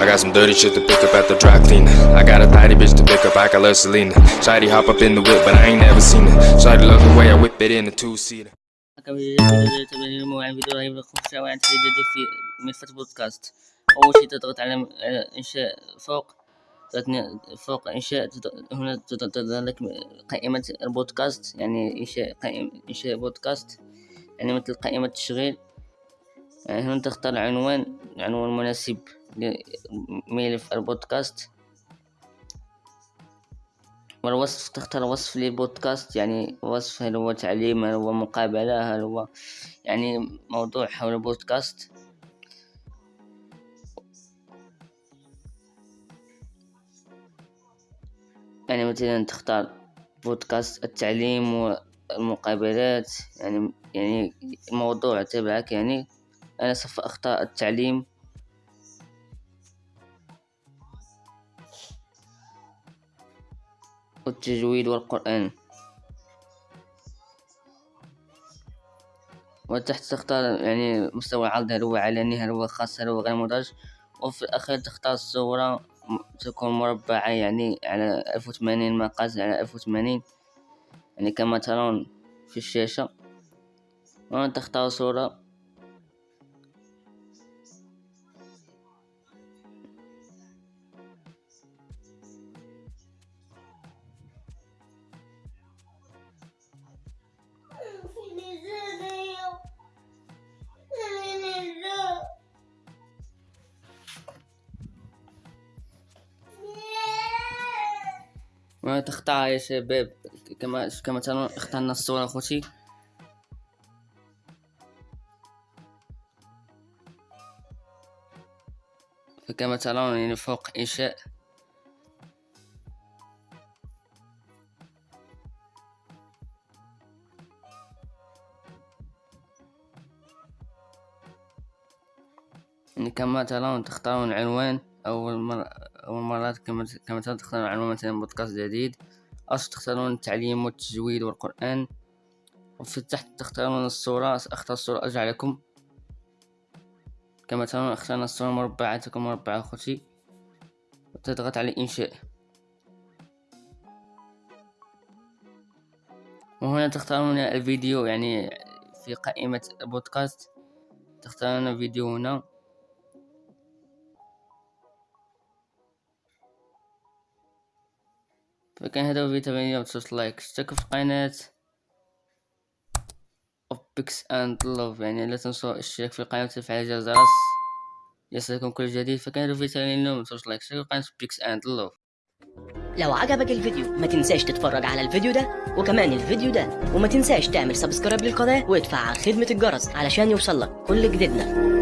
I got some dirty shit to pick up at the dry cleaner. I got a tidy bitch to pick up, I got love Selena. Shady hop up in the whip, but I ain't never seen it. Shady love the way I whip it in a two seater. كم تبين موعد فيديو رهيب لكم شوائع جديدة في ملفات بودكاست أول شيء تضغط على إنشاء فوق فوق تضغط- هنا تظهر لك قائمة البودكاست يعني إنشاء قائمة إنشاء بودكاست يعني مثل قائمة تشغيل هنا تختار عنوان عنوان مناسب لملف البودكاست. والوصف تختار وصف للبودكاست يعني وصف هل هو تعليم هل هو مقابلة هل هو يعني موضوع حول البودكاست. يعني مثلا تختار بودكاست التعليم والمقابلات يعني يعني الموضوع تبعك يعني أنا سوف أختار التعليم. والتجويد والقرآن. وتحت تختار يعني مستوى العرض هل هو علني هل هو خاص هل هو غير مدرج. وفي الأخير تختار الصورة تكون مربعة يعني على ألف وثمانين مقاس على ألف وثمانين. يعني كما ترون في الشاشة. وهنا تختار صورة. تختار يا شباب كما كما ترون اخترنا الصورة أخوتي. فكما ترون يعني فوق إنشاء. يعني كما ترون تختارون عنوان أول مرة أول مرات كما تختارون عنوان مثلا بودكاست جديد أو تختارون التعليم والتجويد والقرآن وفي تحت تختارون الصورة سأختار الصورة أرجع لكم. كما ترون اخترنا الصورة مربعة تكون مربعة أخوتي وتضغط على إنشاء. وهنا تختارون الفيديو يعني في قائمة البودكاست تختارون الفيديو هنا. فكان هذا فيديو اليوم تدوس like. اشتركوا في قناة بيكس اند لوف يعني لا تنسوا الاشتراك في القناة وتفعيل الجرس يصلكم كل جديد. فكان هذا فيديو اليوم تدوس like. اشتركوا في قناة بيكس اند لوف لو عجبك الفيديو ما تنساش تتفرج على الفيديو ده وكمان الفيديو ده وما تنساش تعمل subscribe للقناة وتفعل خدمة الجرس علشان يوصلك كل جديدنا.